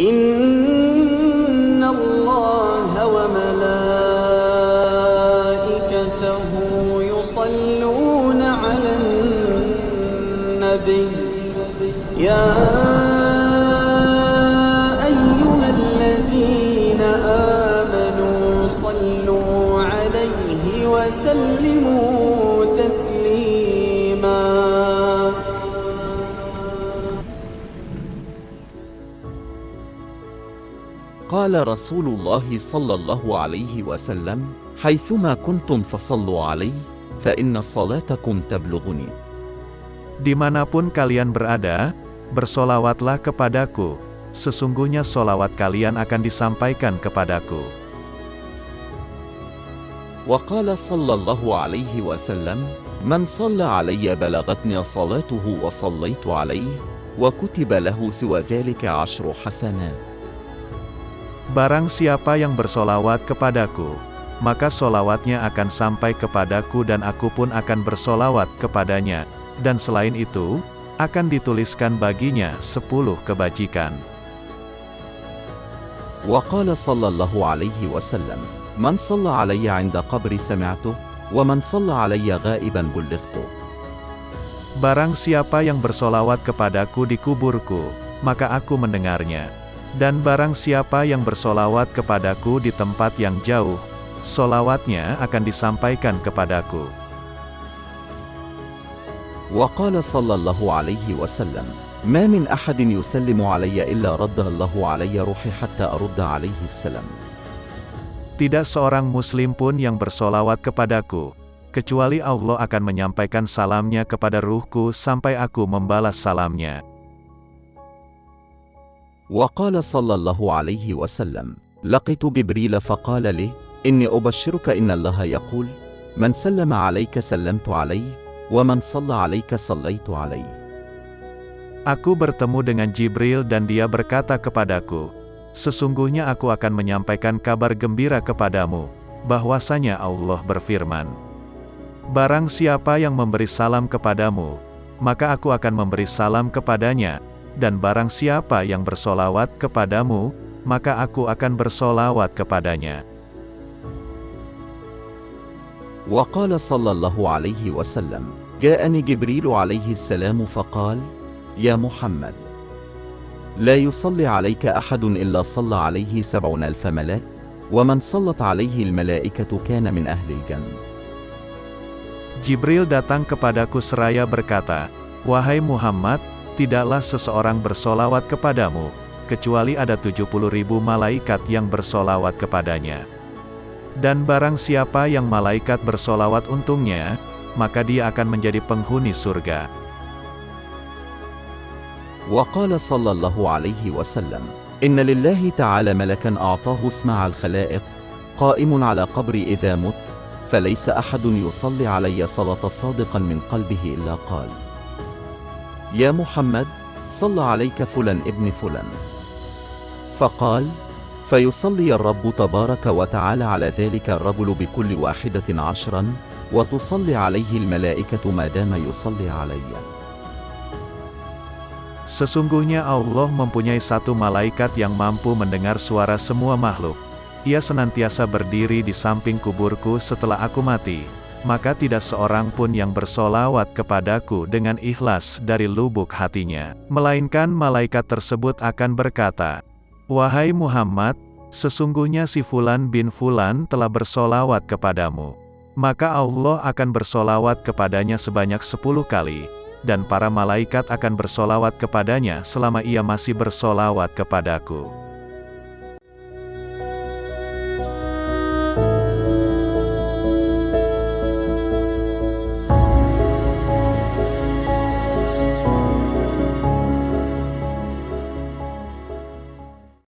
إن الله وملائكته يصلون على النبي. يا أيها الذين آمنوا صلوا عليه وسلموا قال رسول الله صلى الله عليه وسلم حيثما كنتم فصلوا علي فإن صلاتكم تبلغني Dimanapun kalian berada, bersolawatlah kepadaku. Sesungguhnya solawat kalian akan disampaikan kepadaku. وقال صلى الله عليه وسلم من صلى علي بلغتني صلاته وصليت عليه وكتب له سوى ذلك عشر حسنات Barang siapa yang bersolawat kepadaku, maka solawatnya akan sampai kepadaku dan aku pun akan bersolawat kepadanya. Dan selain itu, akan dituliskan baginya sepuluh kebajikan. وقال صلى الله عليه وسلم من صلى علي عند قبري سمعته ومن صلى علي غائبا بلغته Barang siapa yang bersolawat kepadaku di kuburku, maka aku mendengarnya. Dan barang siapa yang bersolawat kepadaku di tempat yang jauh, solawatnya akan disampaikan kepadaku. وقال صلى الله عليه وسلم ما من أحد يسلم علي إلا رد الله علي روحي حتى أرد عليه السلام Tidak seorang muslim pun yang bersolawat kepadaku, kecuali Allah akan menyampaikan salamnya kepada ruhku sampai aku membalas salamnya. وقال صلى الله عليه وسلم لقيت جبريل فقال لي إني أبشرك إن الله يقول من سلم عليك سلمت عليه ومن صلى عليك صليت عليه Aku bertemu dengan Jibril dan dia berkata kepadaku, Sesungguhnya aku akan menyampaikan kabar gembira kepadamu, bahwasanya Allah berfirman, Barang siapa yang memberi salam kepadamu, maka aku akan memberi salam kepadanya, dan barang siapa yang bersolawat kepadamu, maka aku akan bersolawat kepadanya. وقال صلى الله عليه وسلم جاءني جبريل عليه السلام فقال يا محمد لا يصلي عليك أحد إلا صلى عليه سبعون ألف ملاك ومن صلت عليه الملائكة كان من أهل الجنة Jibril datang kepadaku seraya berkata, Wahai Muhammad, tidaklah seseorang bersolawat kepadamu, kecuali ada 70 ribu malaikat yang bersolawat kepadanya. Dan barang siapa yang malaikat bersolawat untungnya, maka dia akan menjadi penghuni surga. وقال صلى الله عليه وسلم إن لله تعالى ملكا أعطاه اسمع الخلائق قائم على قبري إذا مت فليس أحد يصلي علي صلاة صادقا من قلبه إلا قال يا محمد صلى عليك فلان ابن فلان فقال فيصلي الرب تبارك وتعالى على ذلك الرجل بكل واحدة عشرا وتصلي عليه الملائكة ما دام يصلي علي Sesungguhnya Allah mempunyai satu malaikat yang mampu mendengar suara semua makhluk. Ia senantiasa berdiri di samping kuburku setelah aku mati. maka tidak seorang pun yang bersolawat kepadaku dengan ikhlas dari lubuk hatinya. Melainkan malaikat tersebut akan berkata, Wahai Muhammad, sesungguhnya si Fulan bin Fulan telah bersolawat kepadamu. Maka Allah akan bersolawat kepadanya sebanyak sepuluh kali dan para malaikat akan bersolawat kepadanya selama ia masih bersolawat kepadaku.